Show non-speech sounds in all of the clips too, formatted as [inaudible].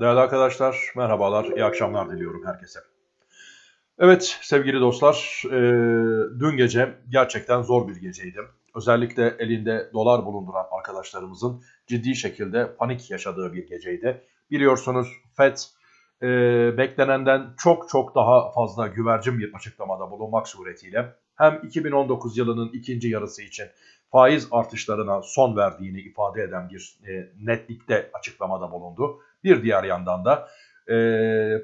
Değerli arkadaşlar, merhabalar, iyi akşamlar diliyorum herkese. Evet sevgili dostlar, e, dün gece gerçekten zor bir geceydi. Özellikle elinde dolar bulunduran arkadaşlarımızın ciddi şekilde panik yaşadığı bir geceydi. Biliyorsunuz FED e, beklenenden çok çok daha fazla güvercin bir açıklamada bulunmak suretiyle hem 2019 yılının ikinci yarısı için faiz artışlarına son verdiğini ifade eden bir e, netlikte açıklamada bulundu. Bir diğer yandan da e,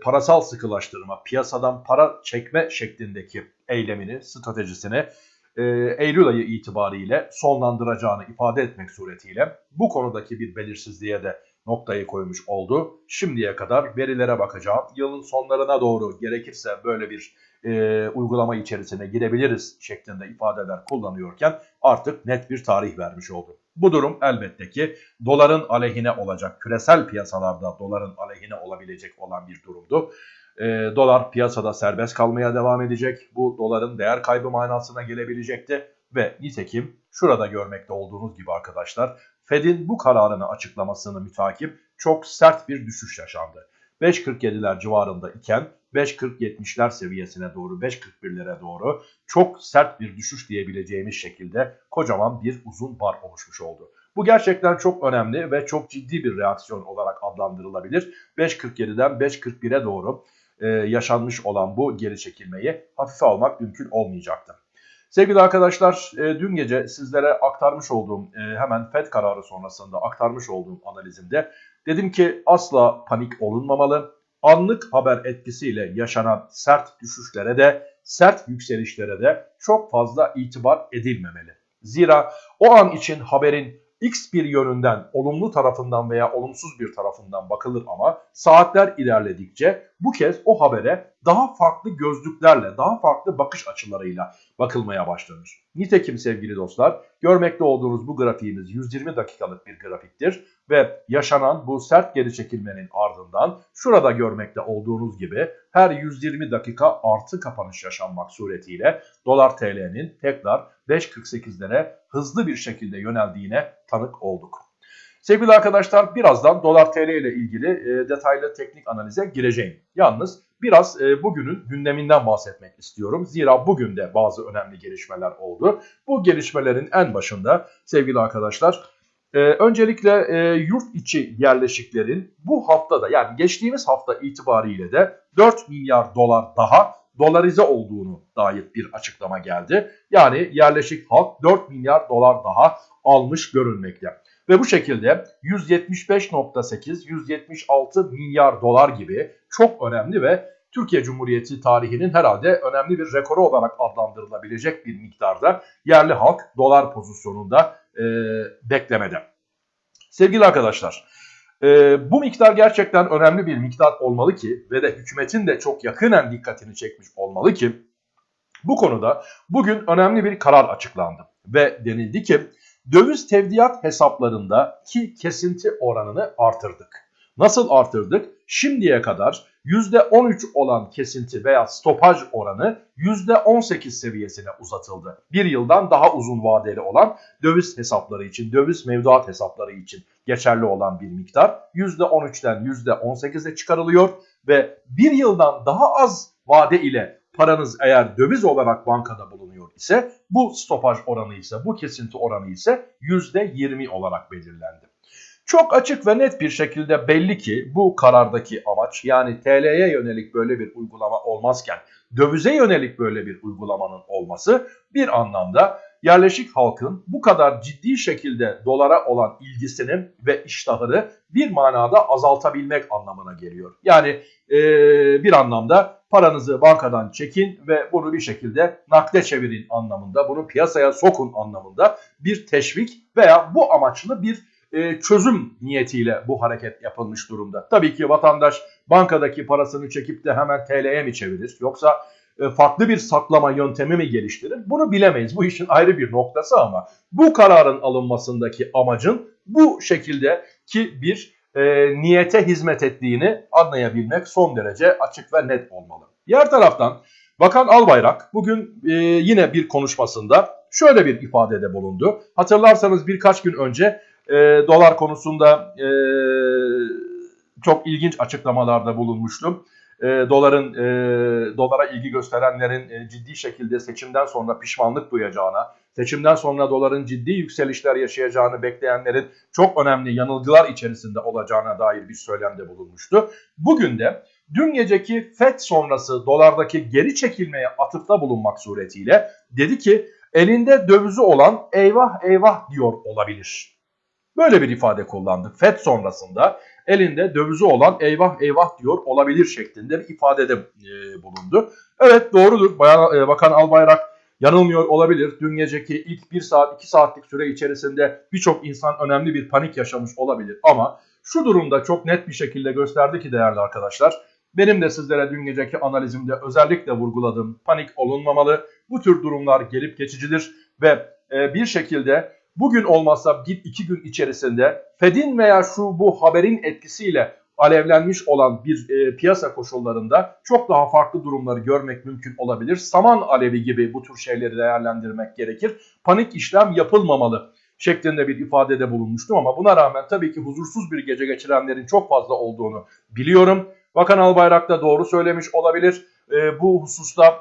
parasal sıkılaştırma, piyasadan para çekme şeklindeki eylemini, stratejisini e, Eylül ayı itibariyle sonlandıracağını ifade etmek suretiyle bu konudaki bir belirsizliğe de noktayı koymuş oldu. Şimdiye kadar verilere bakacağım. Yılın sonlarına doğru gerekirse böyle bir e, uygulama içerisine girebiliriz şeklinde ifadeler kullanıyorken artık net bir tarih vermiş oldu. Bu durum elbette ki doların aleyhine olacak, küresel piyasalarda doların aleyhine olabilecek olan bir durumdu. E, dolar piyasada serbest kalmaya devam edecek. Bu doların değer kaybı manasına gelebilecekti. Ve nitekim şurada görmekte olduğunuz gibi arkadaşlar Fed'in bu kararını açıklamasını mütakip çok sert bir düşüş yaşandı. 5.47'ler civarında iken 5.40-70'ler seviyesine doğru 5.41'lere doğru çok sert bir düşüş diyebileceğimiz şekilde kocaman bir uzun bar oluşmuş oldu. Bu gerçekten çok önemli ve çok ciddi bir reaksiyon olarak adlandırılabilir. 5.47'den 5.41'e doğru e, yaşanmış olan bu geri çekilmeyi hafife almak mümkün olmayacaktı. Sevgili arkadaşlar e, dün gece sizlere aktarmış olduğum e, hemen FED kararı sonrasında aktarmış olduğum analizimde dedim ki asla panik olunmamalı. Anlık haber etkisiyle yaşanan sert düşüşlere de sert yükselişlere de çok fazla itibar edilmemeli. Zira o an için haberin X bir yönünden olumlu tarafından veya olumsuz bir tarafından bakılır ama saatler ilerledikçe bu kez o habere daha farklı gözlüklerle, daha farklı bakış açılarıyla bakılmaya başlanır. Nitekim sevgili dostlar, görmekte olduğunuz bu grafiğimiz 120 dakikalık bir grafiktir ve yaşanan bu sert geri çekilmenin ardından şurada görmekte olduğunuz gibi her 120 dakika artı kapanış yaşanmak suretiyle dolar TL'nin tekrar 5.48'lere hızlı bir şekilde yöneldiğine tanık olduk. Sevgili arkadaşlar birazdan dolar TL ile ilgili detaylı teknik analize gireceğim. Yalnız biraz e, bugünün gündeminden bahsetmek istiyorum. Zira bugün de bazı önemli gelişmeler oldu. Bu gelişmelerin en başında sevgili arkadaşlar e, öncelikle e, yurt içi yerleşiklerin bu haftada yani geçtiğimiz hafta itibariyle de 4 milyar dolar daha dolarize olduğunu dair bir açıklama geldi. Yani yerleşik halk 4 milyar dolar daha almış görünmekte. Ve bu şekilde 175.8, 176 milyar dolar gibi çok önemli ve Türkiye Cumhuriyeti tarihinin herhalde önemli bir rekoru olarak adlandırılabilecek bir miktarda yerli halk dolar pozisyonunda e, beklemede. Sevgili arkadaşlar, e, bu miktar gerçekten önemli bir miktar olmalı ki ve de hükümetin de çok yakinen dikkatini çekmiş olmalı ki bu konuda bugün önemli bir karar açıklandı ve denildi ki döviz tevdiat hesaplarında ki kesinti oranını artırdık. Nasıl artırdık? Şimdiye kadar %13 olan kesinti veya stopaj oranı %18 seviyesine uzatıldı. Bir yıldan daha uzun vadeli olan döviz hesapları için, döviz mevduat hesapları için geçerli olan bir miktar %13'ten %18'e çıkarılıyor ve bir yıldan daha az vade ile paranız eğer döviz olarak bankada bulunuyor ise bu stopaj oranı ise bu kesinti oranı ise %20 olarak belirlendi. Çok açık ve net bir şekilde belli ki bu karardaki amaç yani TL'ye yönelik böyle bir uygulama olmazken dövize yönelik böyle bir uygulamanın olması bir anlamda yerleşik halkın bu kadar ciddi şekilde dolara olan ilgisinin ve iştahını bir manada azaltabilmek anlamına geliyor. Yani e, bir anlamda paranızı bankadan çekin ve bunu bir şekilde nakde çevirin anlamında, bunu piyasaya sokun anlamında bir teşvik veya bu amaçlı bir e, çözüm niyetiyle bu hareket yapılmış durumda. Tabii ki vatandaş bankadaki parasını çekip de hemen TL'ye mi çevirir yoksa farklı bir saklama yöntemi mi geliştirir? Bunu bilemeyiz. Bu işin ayrı bir noktası ama bu kararın alınmasındaki amacın bu şekilde ki bir e, niyete hizmet ettiğini anlayabilmek son derece açık ve net olmalı. Diğer taraftan Bakan Albayrak bugün e, yine bir konuşmasında şöyle bir ifadede bulundu. Hatırlarsanız birkaç gün önce e, dolar konusunda e, çok ilginç açıklamalarda bulunmuştum. E, doların e, dolara ilgi gösterenlerin e, ciddi şekilde seçimden sonra pişmanlık duyacağına, seçimden sonra doların ciddi yükselişler yaşayacağını bekleyenlerin çok önemli yanılgılar içerisinde olacağına dair bir söylemde bulunmuştu. Bugün de dün geceki FED sonrası dolardaki geri çekilmeye atıfta bulunmak suretiyle dedi ki elinde dövizü olan eyvah eyvah diyor olabilir. Böyle bir ifade kullandı. FED sonrasında elinde dövizi olan eyvah eyvah diyor olabilir şeklinde bir ifadede e, bulundu. Evet doğrudur. Bayan, e, Bakan Albayrak yanılmıyor olabilir. Dün geceki ilk 1 saat 2 saatlik süre içerisinde birçok insan önemli bir panik yaşamış olabilir. Ama şu durumda çok net bir şekilde gösterdi ki değerli arkadaşlar. Benim de sizlere dün geceki analizimde özellikle vurguladığım panik olunmamalı. Bu tür durumlar gelip geçicidir ve e, bir şekilde bugün olmazsa bir iki gün içerisinde Fed'in veya şu bu haberin etkisiyle alevlenmiş olan bir e, piyasa koşullarında çok daha farklı durumları görmek mümkün olabilir. Saman alevi gibi bu tür şeyleri değerlendirmek gerekir. Panik işlem yapılmamalı şeklinde bir ifadede bulunmuştum ama buna rağmen tabii ki huzursuz bir gece geçirenlerin çok fazla olduğunu biliyorum. Bakan Albayrak da doğru söylemiş olabilir. E, bu hususta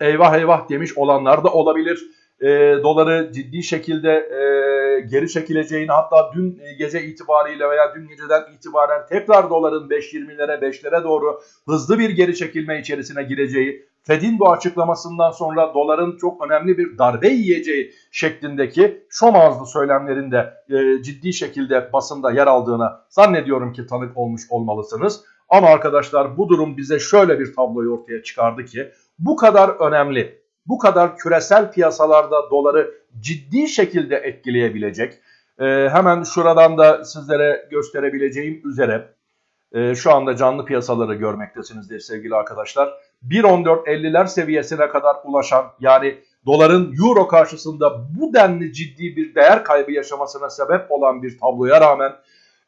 eyvah eyvah demiş olanlar da olabilir. E, doları ciddi şekilde e, geri çekileceğini hatta dün gece itibariyle veya dün geceden itibaren tekrar doların 5.20'lere 5'lere doğru hızlı bir geri çekilme içerisine gireceği Fed'in bu açıklamasından sonra doların çok önemli bir darbe yiyeceği şeklindeki şom ağızlı söylemlerinde e, ciddi şekilde basında yer aldığına zannediyorum ki tanık olmuş olmalısınız. Ama arkadaşlar bu durum bize şöyle bir tabloyu ortaya çıkardı ki bu kadar önemli, bu kadar küresel piyasalarda doları ciddi şekilde etkileyebilecek. E, hemen şuradan da sizlere gösterebileceğim üzere e, şu anda canlı piyasaları görmektesinizdir sevgili arkadaşlar. 1.14.50'ler seviyesine kadar ulaşan yani doların euro karşısında bu denli ciddi bir değer kaybı yaşamasına sebep olan bir tabloya rağmen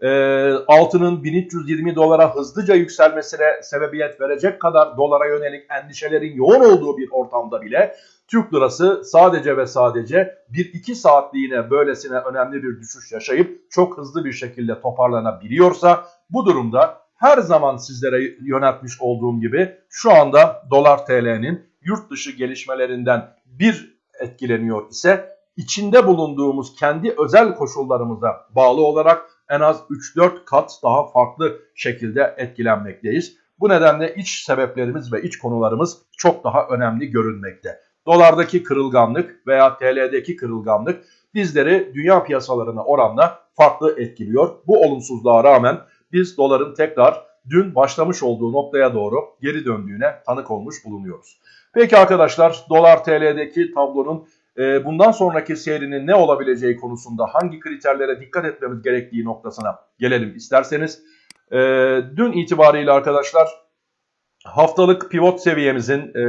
e, altının 1320 dolara hızlıca yükselmesine sebebiyet verecek kadar dolara yönelik endişelerin yoğun olduğu bir ortamda bile Türk lirası sadece ve sadece 1-2 saatliğine böylesine önemli bir düşüş yaşayıp çok hızlı bir şekilde toparlanabiliyorsa bu durumda her zaman sizlere yöneltmiş olduğum gibi şu anda dolar TL'nin yurt dışı gelişmelerinden bir etkileniyor ise içinde bulunduğumuz kendi özel koşullarımıza bağlı olarak en az 3-4 kat daha farklı şekilde etkilenmekteyiz. Bu nedenle iç sebeplerimiz ve iç konularımız çok daha önemli görünmekte. Dolardaki kırılganlık veya TL'deki kırılganlık bizleri dünya piyasalarına oranla farklı etkiliyor. Bu olumsuzluğa rağmen biz doların tekrar dün başlamış olduğu noktaya doğru geri döndüğüne tanık olmuş bulunuyoruz. Peki arkadaşlar dolar TL'deki tablonun e, bundan sonraki seyrinin ne olabileceği konusunda hangi kriterlere dikkat etmemiz gerektiği noktasına gelelim isterseniz. E, dün itibariyle arkadaşlar haftalık pivot seviyemizin e,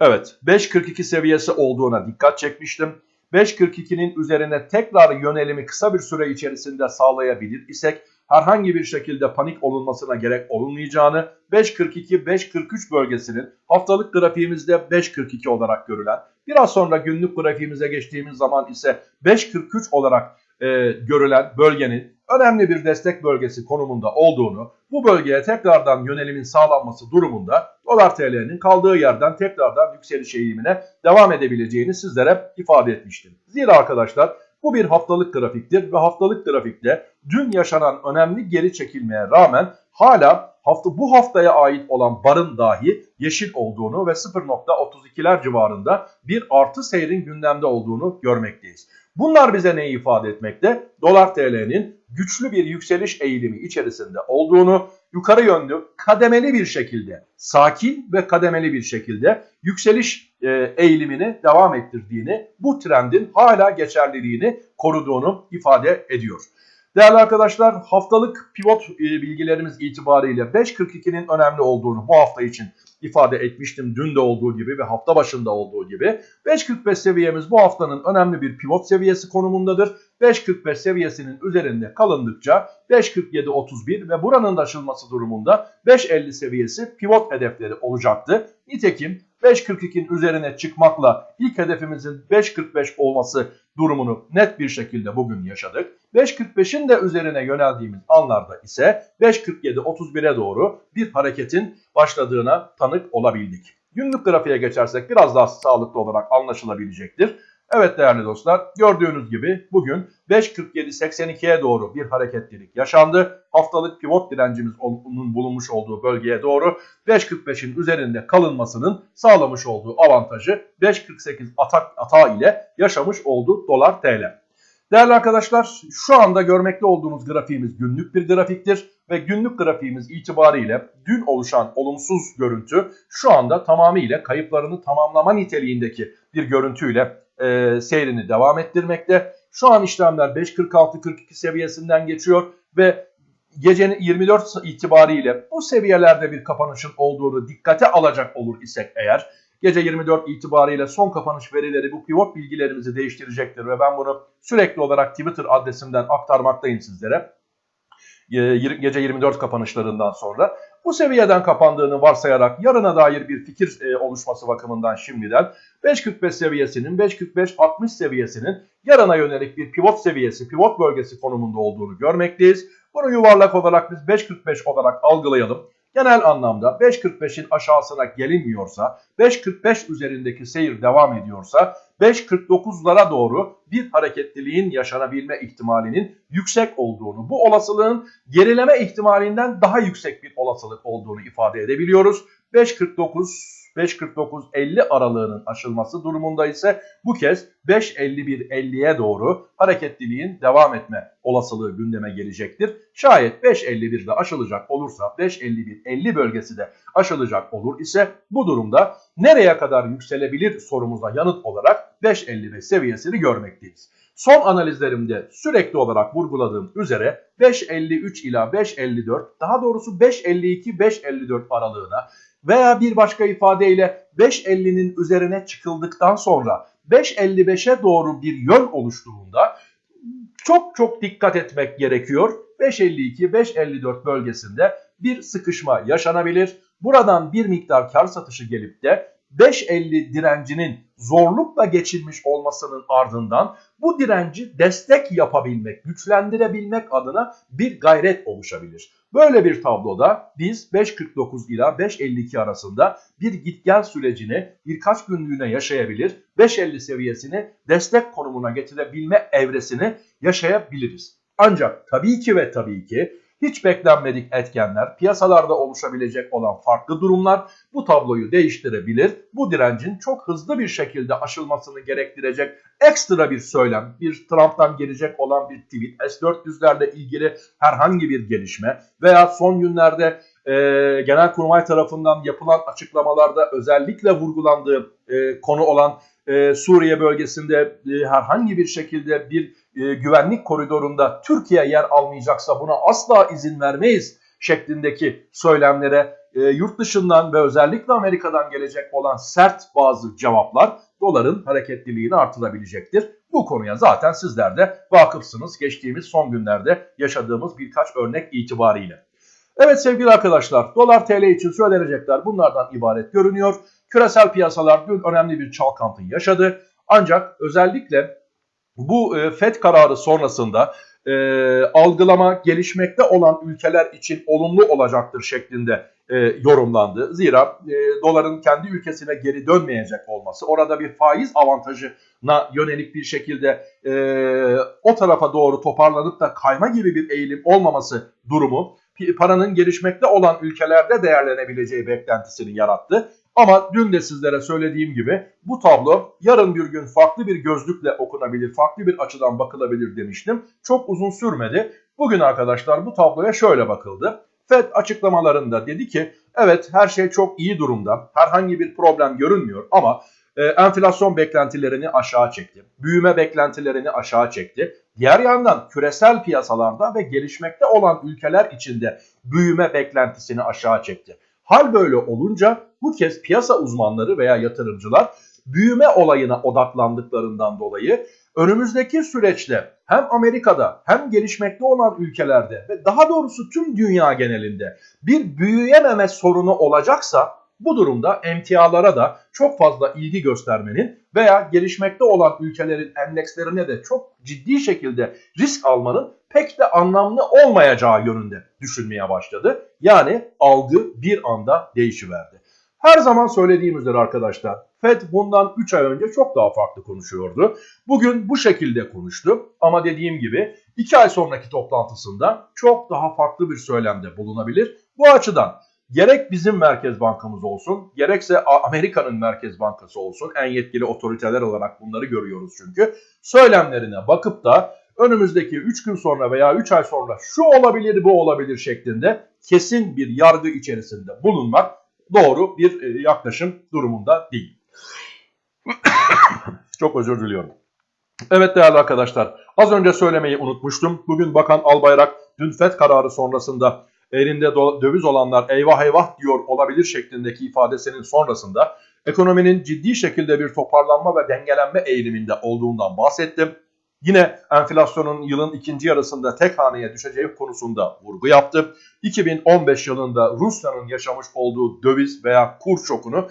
evet 5.42 seviyesi olduğuna dikkat çekmiştim. 5.42'nin üzerine tekrar yönelimi kısa bir süre içerisinde sağlayabilir isek herhangi bir şekilde panik olunmasına gerek olmayacağını 5.42-5.43 bölgesinin haftalık grafiğimizde 5.42 olarak görülen biraz sonra günlük grafiğimize geçtiğimiz zaman ise 5.43 olarak e, görülen bölgenin önemli bir destek bölgesi konumunda olduğunu, bu bölgeye tekrardan yönelimin sağlanması durumunda dolar TL'nin kaldığı yerden tekrardan yükseliş eğilimine devam edebileceğini sizlere ifade etmiştim. Zira arkadaşlar bu bir haftalık grafiktir ve haftalık grafikte dün yaşanan önemli geri çekilmeye rağmen hala hafta bu haftaya ait olan barın dahi yeşil olduğunu ve 0.32'ler civarında bir artı seyrin gündemde olduğunu görmekteyiz. Bunlar bize neyi ifade etmekte? Dolar TL'nin güçlü bir yükseliş eğilimi içerisinde olduğunu, yukarı yönlü kademeli bir şekilde, sakin ve kademeli bir şekilde yükseliş e, eğilimini devam ettirdiğini, bu trendin hala geçerliliğini koruduğunu ifade ediyor. Değerli arkadaşlar haftalık pivot e, bilgilerimiz itibariyle 5.42'nin önemli olduğunu bu hafta için ifade etmiştim dün de olduğu gibi ve hafta başında olduğu gibi. 5.45 seviyemiz bu haftanın önemli bir pivot seviyesi konumundadır. 5.45 seviyesinin üzerinde kalındıkça 5.47.31 ve buranın da aşılması durumunda 5.50 seviyesi pivot hedefleri olacaktı. Nitekim 5.42'nin üzerine çıkmakla ilk hedefimizin 5.45 olması durumunu net bir şekilde bugün yaşadık. 5.45'in de üzerine yöneldiğimiz anlarda ise 5.47-31'e doğru bir hareketin başladığına tanık olabildik. Günlük grafiğe geçersek biraz daha sağlıklı olarak anlaşılabilecektir. Evet değerli dostlar gördüğünüz gibi bugün 5.47-82'ye doğru bir hareketlilik yaşandı. Haftalık pivot direncimizin bulunmuş olduğu bölgeye doğru 5.45'in üzerinde kalınmasının sağlamış olduğu avantajı 5.48 atak ata ile yaşamış oldu dolar TL. Değerli arkadaşlar şu anda görmekte olduğunuz grafiğimiz günlük bir grafiktir ve günlük grafiğimiz itibariyle dün oluşan olumsuz görüntü şu anda tamamıyla kayıplarını tamamlama niteliğindeki bir görüntüyle e, seyrini devam ettirmekte. Şu an işlemler 5.46-42 seviyesinden geçiyor ve gecenin 24 itibariyle bu seviyelerde bir kapanışın olduğunu dikkate alacak olur isek eğer gece 24 itibariyle son kapanış verileri bu pivot bilgilerimizi değiştirecektir ve ben bunu sürekli olarak Twitter adresimden aktarmaktayım sizlere gece 24 kapanışlarından sonra bu seviyeden kapandığını varsayarak yarına dair bir fikir e, oluşması bakımından şimdiden 5.45 seviyesinin 5.45-60 seviyesinin yarına yönelik bir pivot seviyesi, pivot bölgesi konumunda olduğunu görmekteyiz. Bunu yuvarlak olarak biz 5.45 olarak algılayalım. Genel anlamda 5.45'in aşağısına gelinmiyorsa, 5.45 üzerindeki seyir devam ediyorsa 5.49'lara doğru bir hareketliliğin yaşanabilme ihtimalinin yüksek olduğunu, bu olasılığın gerileme ihtimalinden daha yüksek bir olasılık olduğunu ifade edebiliyoruz. 5.49 5.49-50 aralığının aşılması durumunda ise bu kez 5.51-50'ye doğru hareketliliğin devam etme olasılığı gündeme gelecektir. Şayet 5.51'de aşılacak olursa 5.51-50 bölgesi de aşılacak olur ise bu durumda nereye kadar yükselebilir sorumuza yanıt olarak 5.55 seviyesini görmekteyiz. Son analizlerimde sürekli olarak vurguladığım üzere 5.53 ila 5.54 daha doğrusu 5.52-5.54 aralığına veya bir başka ifadeyle 5.50'nin üzerine çıkıldıktan sonra 5.55'e doğru bir yön oluştuğunda çok çok dikkat etmek gerekiyor. 5.52-5.54 bölgesinde bir sıkışma yaşanabilir. Buradan bir miktar kar satışı gelip de 5.50 direncinin zorlukla geçilmiş olmasının ardından bu direnci destek yapabilmek, güçlendirebilmek adına bir gayret oluşabilir. Böyle bir tabloda biz 5.49 ila 5.52 arasında bir git gel sürecini birkaç günlüğüne yaşayabilir, 5.50 seviyesini destek konumuna getirebilme evresini yaşayabiliriz. Ancak tabii ki ve tabii ki hiç beklenmedik etkenler, piyasalarda oluşabilecek olan farklı durumlar bu tabloyu değiştirebilir. Bu direncin çok hızlı bir şekilde aşılmasını gerektirecek ekstra bir söylem, bir Trump'tan gelecek olan bir tweet, S-400'lerle ilgili herhangi bir gelişme veya son günlerde e, Genelkurmay tarafından yapılan açıklamalarda özellikle vurgulandığı e, konu olan e, Suriye bölgesinde e, herhangi bir şekilde bir e, güvenlik koridorunda Türkiye yer almayacaksa buna asla izin vermeyiz şeklindeki söylemlere e, yurt dışından ve özellikle Amerika'dan gelecek olan sert bazı cevaplar doların hareketliliğini artırabilecektir. Bu konuya zaten sizler de vakıfsınız geçtiğimiz son günlerde yaşadığımız birkaç örnek itibariyle. Evet sevgili arkadaşlar dolar TL için söylenecekler bunlardan ibaret görünüyor. Küresel piyasalar dün önemli bir çalkantı yaşadı. Ancak özellikle bu e, FED kararı sonrasında e, algılama gelişmekte olan ülkeler için olumlu olacaktır şeklinde e, yorumlandı. Zira e, doların kendi ülkesine geri dönmeyecek olması, orada bir faiz avantajına yönelik bir şekilde e, o tarafa doğru toparlanıp da kayma gibi bir eğilim olmaması durumu paranın gelişmekte olan ülkelerde değerlenebileceği beklentisini yarattı. Ama dün de sizlere söylediğim gibi bu tablo yarın bir gün farklı bir gözlükle okunabilir, farklı bir açıdan bakılabilir demiştim. Çok uzun sürmedi. Bugün arkadaşlar bu tabloya şöyle bakıldı. FED açıklamalarında dedi ki evet her şey çok iyi durumda. Herhangi bir problem görünmüyor ama e, enflasyon beklentilerini aşağı çekti. Büyüme beklentilerini aşağı çekti. Diğer yandan küresel piyasalarda ve gelişmekte olan ülkeler içinde büyüme beklentisini aşağı çekti. Hal böyle olunca bu kez piyasa uzmanları veya yatırımcılar büyüme olayına odaklandıklarından dolayı önümüzdeki süreçte hem Amerika'da hem gelişmekte olan ülkelerde ve daha doğrusu tüm dünya genelinde bir büyüyememe sorunu olacaksa bu durumda emtialara da çok fazla ilgi göstermenin veya gelişmekte olan ülkelerin endekslerine de çok ciddi şekilde risk almanın pek de anlamlı olmayacağı yönünde düşünmeye başladı. Yani algı bir anda değişiverdi. Her zaman söylediğim üzere arkadaşlar FED bundan 3 ay önce çok daha farklı konuşuyordu. Bugün bu şekilde konuştu ama dediğim gibi 2 ay sonraki toplantısında çok daha farklı bir söylemde bulunabilir. Bu açıdan gerek bizim Merkez Bankamız olsun gerekse Amerika'nın Merkez Bankası olsun en yetkili otoriteler olarak bunları görüyoruz çünkü. Söylemlerine bakıp da önümüzdeki 3 gün sonra veya 3 ay sonra şu olabilir bu olabilir şeklinde kesin bir yargı içerisinde bulunmak doğru bir e, yaklaşım durumunda değil. [coughs] Çok özür diliyorum. Evet değerli arkadaşlar az önce söylemeyi unutmuştum. Bugün Bakan Albayrak dün FED kararı sonrasında elinde döviz olanlar eyvah eyvah diyor olabilir şeklindeki ifadesinin sonrasında ekonominin ciddi şekilde bir toparlanma ve dengelenme eğiliminde olduğundan bahsettim. Yine enflasyonun yılın ikinci yarısında tek haneye düşeceği konusunda vurgu yaptı. 2015 yılında Rusya'nın yaşamış olduğu döviz veya kur şokunu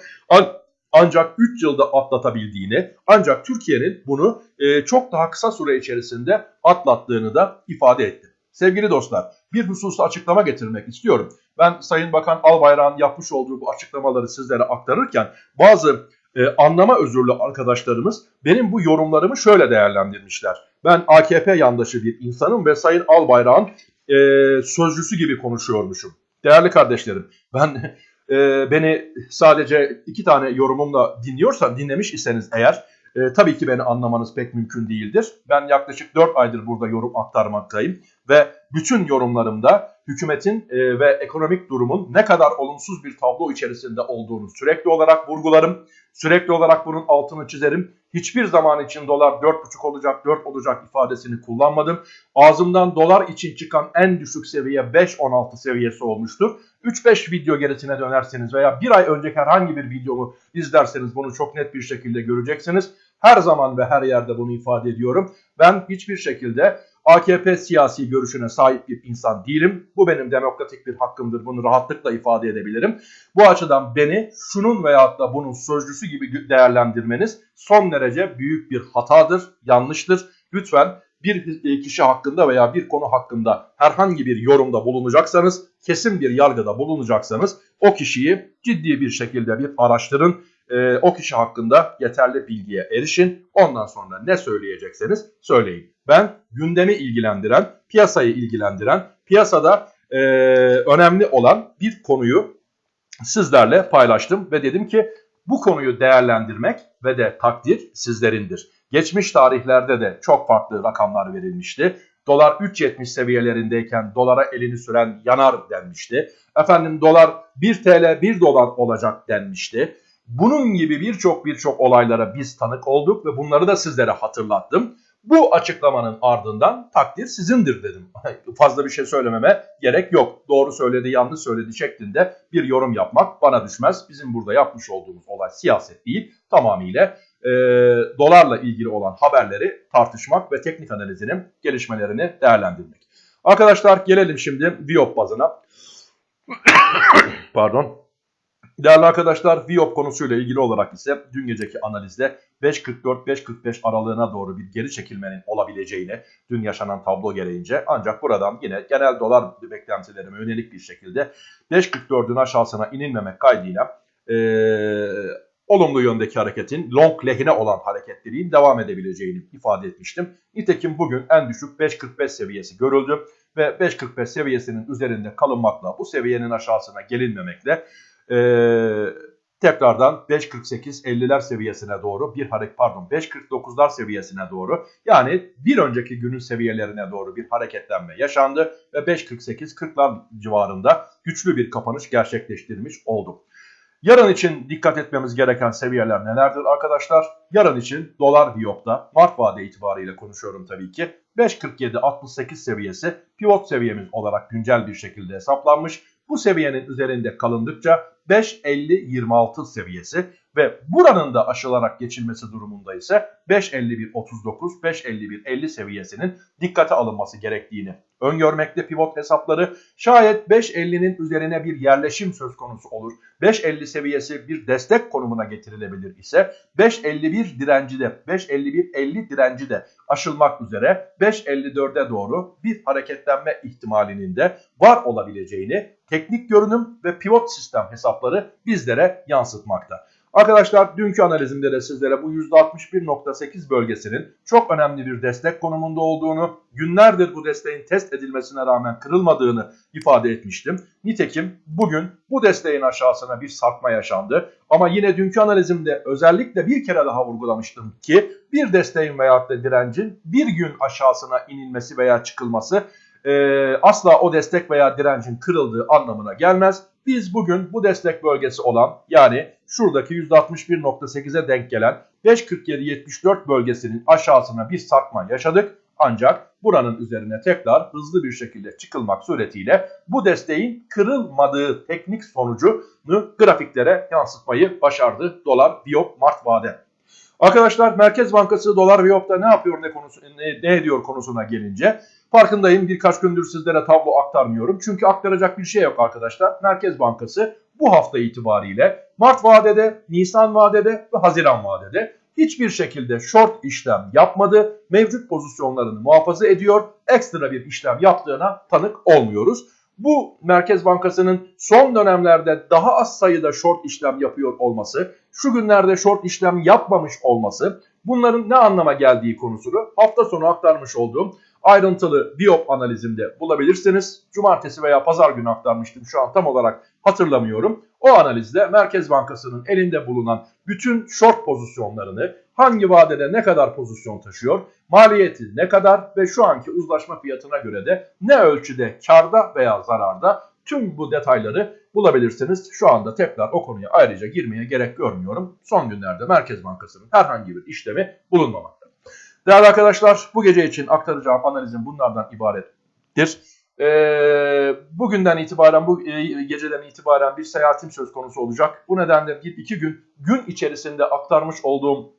ancak 3 yılda atlatabildiğini ancak Türkiye'nin bunu çok daha kısa süre içerisinde atlattığını da ifade etti. Sevgili dostlar bir hususta açıklama getirmek istiyorum. Ben Sayın Bakan Albayrak'ın yapmış olduğu bu açıklamaları sizlere aktarırken bazı e, anlama özürlü arkadaşlarımız benim bu yorumlarımı şöyle değerlendirmişler. Ben AKP yandaşı bir insanım ve Sayın Albayrak'ın e, sözcüsü gibi konuşuyormuşum. Değerli kardeşlerim ben e, beni sadece iki tane yorumumla dinliyorsan dinlemiş iseniz eğer e, tabii ki beni anlamanız pek mümkün değildir. Ben yaklaşık 4 aydır burada yorum aktarmaktayım ve bütün yorumlarımda hükümetin e, ve ekonomik durumun ne kadar olumsuz bir tablo içerisinde olduğunu sürekli olarak vurgularım. Sürekli olarak bunun altını çizerim. Hiçbir zaman için dolar 4,5 olacak, 4 olacak ifadesini kullanmadım. Ağzımdan dolar için çıkan en düşük seviye 5.16 seviyesi olmuştur. 3-5 video gerisine dönerseniz veya bir ay önceki herhangi bir videomu izlerseniz bunu çok net bir şekilde göreceksiniz. Her zaman ve her yerde bunu ifade ediyorum. Ben hiçbir şekilde AKP siyasi görüşüne sahip bir insan değilim. Bu benim demokratik bir hakkımdır. Bunu rahatlıkla ifade edebilirim. Bu açıdan beni şunun veyahut da bunun sözcüsü gibi değerlendirmeniz son derece büyük bir hatadır, yanlıştır. Lütfen bir kişi hakkında veya bir konu hakkında herhangi bir yorumda bulunacaksanız, kesin bir yargıda bulunacaksanız o kişiyi ciddi bir şekilde bir araştırın e, o kişi hakkında yeterli bilgiye erişin. Ondan sonra ne söyleyecekseniz söyleyin. Ben gündemi ilgilendiren, piyasayı ilgilendiren, piyasada e, önemli olan bir konuyu sizlerle paylaştım ve dedim ki bu konuyu değerlendirmek ve de takdir sizlerindir. Geçmiş tarihlerde de çok farklı rakamlar verilmişti. Dolar 3.70 seviyelerindeyken dolara elini süren yanar denmişti. Efendim dolar 1 TL 1 dolar olacak denmişti. Bunun gibi birçok birçok olaylara biz tanık olduk ve bunları da sizlere hatırlattım. Bu açıklamanın ardından takdir sizindir dedim. [laughs] Fazla bir şey söylememe gerek yok. Doğru söyledi, yanlış söyledi şeklinde bir yorum yapmak bana düşmez. Bizim burada yapmış olduğumuz olay siyaset değil. Tamamıyla e, dolarla ilgili olan haberleri tartışmak ve teknik analizinin gelişmelerini değerlendirmek. Arkadaşlar gelelim şimdi Viop bazına. [coughs] Pardon. Değerli arkadaşlar Viop konusuyla ilgili olarak ise dün geceki analizde 5.44-5.45 aralığına doğru bir geri çekilmenin olabileceğini dün yaşanan tablo gereğince ancak buradan yine genel dolar beklentilerime yönelik bir şekilde 5.44'ün aşağısına inilmemek kaydıyla e, olumlu yöndeki hareketin long lehine olan hareketliliğin devam edebileceğini ifade etmiştim. Nitekim bugün en düşük 5.45 seviyesi görüldü ve 5.45 seviyesinin üzerinde kalınmakla bu seviyenin aşağısına gelinmemekle e, tekrardan 5.48-50'ler seviyesine doğru bir hareket pardon 5.49'lar seviyesine doğru yani bir önceki günün seviyelerine doğru bir hareketlenme yaşandı ve 5.48-40'lar civarında güçlü bir kapanış gerçekleştirmiş olduk. Yarın için dikkat etmemiz gereken seviyeler nelerdir arkadaşlar? Yarın için dolar Viyop'ta Mart vade itibariyle konuşuyorum tabii ki. 5.47-68 seviyesi pivot seviyemiz olarak güncel bir şekilde hesaplanmış. Bu seviyenin üzerinde kalındıkça 5.50-26 seviyesi ve buranın da aşılarak geçilmesi durumunda ise 5.51.39, 5.51.50 seviyesinin dikkate alınması gerektiğini öngörmekte pivot hesapları. Şayet 5.50'nin üzerine bir yerleşim söz konusu olur. 5.50 seviyesi bir destek konumuna getirilebilir ise 5.51 direnci de 5.51.50 direnci de aşılmak üzere 5.54'e doğru bir hareketlenme ihtimalinin de var olabileceğini teknik görünüm ve pivot sistem hesapları bizlere yansıtmakta. Arkadaşlar dünkü analizimde de sizlere bu %61.8 bölgesinin çok önemli bir destek konumunda olduğunu, günlerdir bu desteğin test edilmesine rağmen kırılmadığını ifade etmiştim. Nitekim bugün bu desteğin aşağısına bir sarkma yaşandı. Ama yine dünkü analizimde özellikle bir kere daha vurgulamıştım ki bir desteğin veyahut da direncin bir gün aşağısına inilmesi veya çıkılması e, asla o destek veya direncin kırıldığı anlamına gelmez. Biz bugün bu destek bölgesi olan yani şuradaki %61.8'e denk gelen 5.47.74 bölgesinin aşağısına bir sarkma yaşadık. Ancak buranın üzerine tekrar hızlı bir şekilde çıkılmak suretiyle bu desteğin kırılmadığı teknik sonucunu grafiklere yansıtmayı başardı dolar Biop Mart vade. Arkadaşlar Merkez Bankası dolar Biop'ta ne yapıyor ne, konusu, ne, ne ediyor konusuna gelince farkındayım birkaç gündür sizlere tablo aktarmıyorum. Çünkü aktaracak bir şey yok arkadaşlar. Merkez Bankası bu hafta itibariyle Mart vadede, Nisan vadede ve Haziran vadede hiçbir şekilde short işlem yapmadı. Mevcut pozisyonlarını muhafaza ediyor. Ekstra bir işlem yaptığına tanık olmuyoruz. Bu Merkez Bankası'nın son dönemlerde daha az sayıda short işlem yapıyor olması, şu günlerde short işlem yapmamış olması, bunların ne anlama geldiği konusunu hafta sonu aktarmış olduğum ayrıntılı Biop analizimde bulabilirsiniz. Cumartesi veya pazar günü aktarmıştım şu an tam olarak hatırlamıyorum. O analizde Merkez Bankası'nın elinde bulunan bütün short pozisyonlarını hangi vadede ne kadar pozisyon taşıyor, maliyeti ne kadar ve şu anki uzlaşma fiyatına göre de ne ölçüde karda veya zararda tüm bu detayları bulabilirsiniz. Şu anda tekrar o konuya ayrıca girmeye gerek görmüyorum. Son günlerde Merkez Bankası'nın herhangi bir işlemi bulunmamakta. Değerli arkadaşlar bu gece için aktaracağım analizim bunlardan ibarettir. Ee, bugünden itibaren bu e, geceden itibaren bir seyahatim söz konusu olacak. Bu nedenle bir iki gün gün içerisinde aktarmış olduğum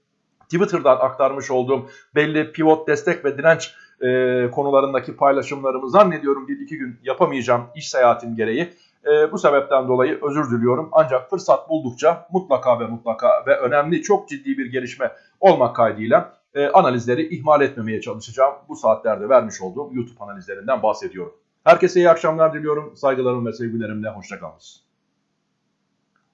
Twitter'dan aktarmış olduğum belli pivot destek ve direnç e, konularındaki paylaşımlarımı zannediyorum bir iki gün yapamayacağım iş seyahatim gereği. E, bu sebepten dolayı özür diliyorum. Ancak fırsat buldukça mutlaka ve mutlaka ve önemli çok ciddi bir gelişme olmak kaydıyla e, analizleri ihmal etmemeye çalışacağım. Bu saatlerde vermiş olduğum YouTube analizlerinden bahsediyorum. Herkese iyi akşamlar diliyorum. Saygılarım ve sevgilerimle hoşçakalın.